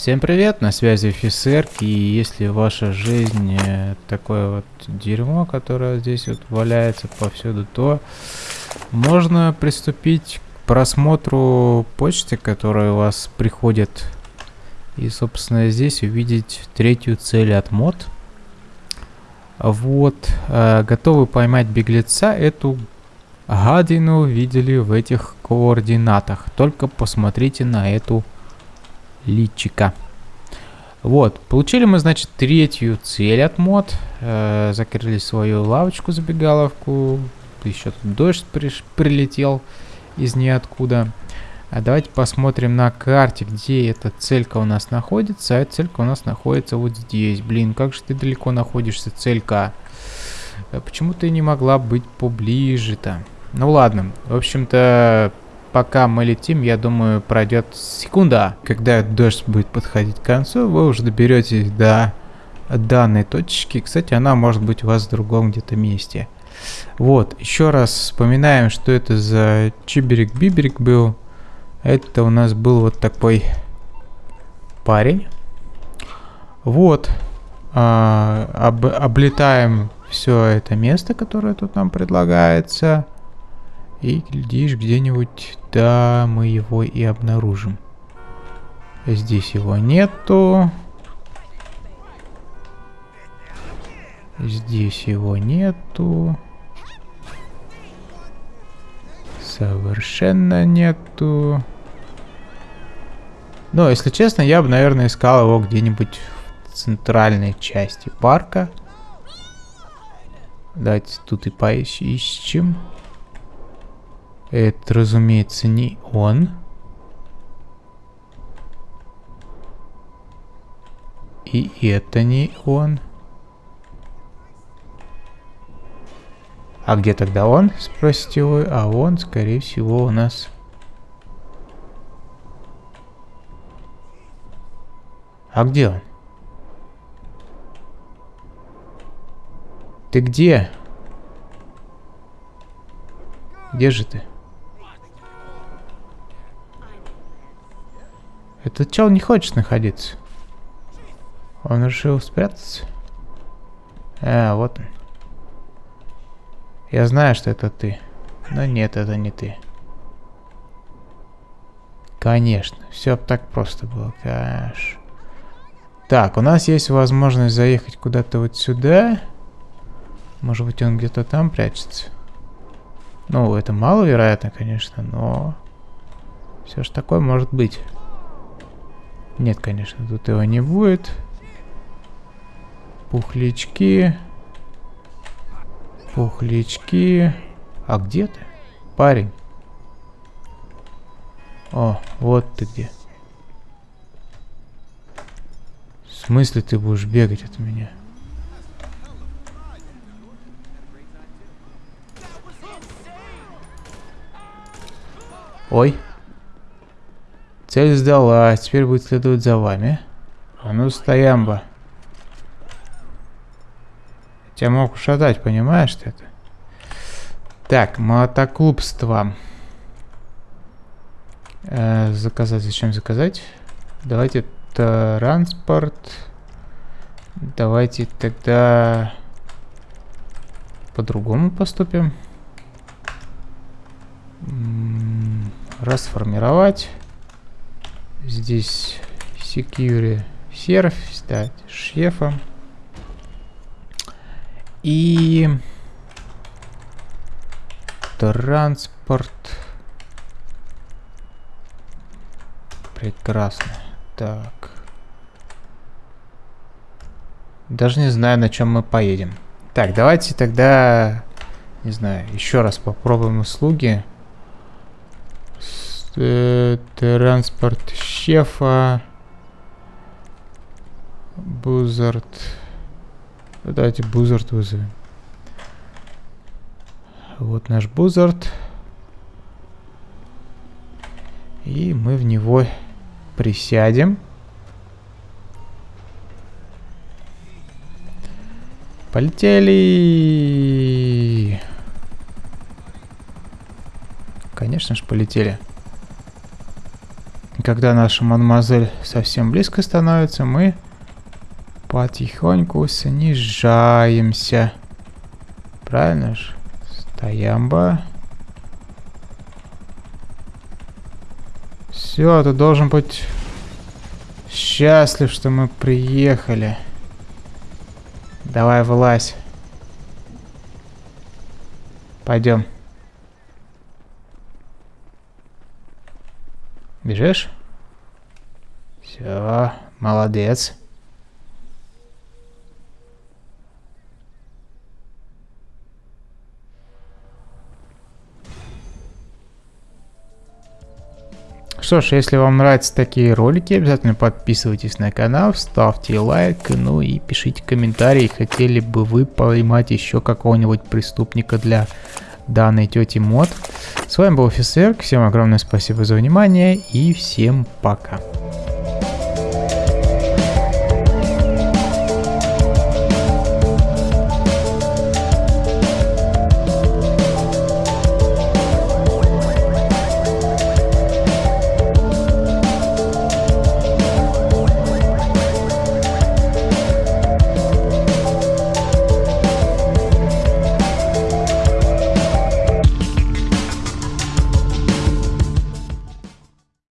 Всем привет, на связи офицер, и если ваша жизнь такое вот дерьмо, которое здесь вот валяется повсюду, то можно приступить к просмотру почты, которая у вас приходит, и, собственно, здесь увидеть третью цель от мод. Вот, э, готовы поймать беглеца, эту гадину видели в этих координатах, только посмотрите на эту личика. Вот, получили мы, значит, третью цель от мод. Э, закрыли свою лавочку-забегаловку. Еще тут дождь при прилетел из ниоткуда. А давайте посмотрим на карте, где эта целька у нас находится. А эта целька у нас находится вот здесь. Блин, как же ты далеко находишься, целька? А почему ты не могла быть поближе-то? Ну ладно, в общем-то, пока мы летим, я думаю, пройдет секунда. Когда дождь будет подходить к концу, вы уже доберетесь до данной точки. Кстати, она может быть у вас в другом где-то месте. Вот, еще раз вспоминаем, что это за чиберик-биберик был. Это у нас был вот такой парень. Вот, а, об, облетаем все это место, которое тут нам предлагается. И глядишь, где-нибудь, да, мы его и обнаружим. Здесь его нету. Здесь его нету. Совершенно нету. Но, если честно, я бы, наверное, искал его где-нибудь в центральной части парка. Давайте тут и поищем. Это, разумеется, не он. И это не он. А где тогда он? Спросите вы. А он, скорее всего, у нас... А где он? Ты где? Где же ты? Этот чел не хочет находиться. Он решил спрятаться. А, вот он. Я знаю, что это ты. Но нет, это не ты. Конечно, все так просто было, каш. Так, у нас есть возможность заехать куда-то вот сюда. Может быть, он где-то там прячется. Ну, это маловероятно, конечно, но... Все же такое может быть. Нет, конечно, тут его не будет. Пухлячки. Пухлячки. А где ты? Парень. О, вот ты где. В смысле ты будешь бегать от меня? Ой. Цель сдала, теперь будет следовать за вами. А ну, стоямба. Тебя мог ушатать, понимаешь ты это? Так, мотоклубство. Э, заказать, зачем заказать? Давайте транспорт. Давайте тогда по-другому поступим. Расформировать. Здесь security серф, стать шефом. И транспорт. Прекрасно. Так. Даже не знаю, на чем мы поедем. Так, давайте тогда, не знаю, еще раз попробуем услуги. Э, транспорт шефа. Бузард. Давайте Бузард вызовем. Вот наш Бузард. И мы в него присядем. Полетели! Конечно же, полетели. Когда наша мадемуазель совсем близко становится, мы потихоньку снижаемся. Правильно же? Стоямба. Все, ты должен быть счастлив, что мы приехали. Давай, вылазь. Пойдем. Бежишь? Все, молодец. Что ж, если вам нравятся такие ролики, обязательно подписывайтесь на канал, ставьте лайк, ну и пишите комментарии, хотели бы вы поймать еще какого-нибудь преступника для данной тети мод. С вами был офицер, всем огромное спасибо за внимание и всем пока.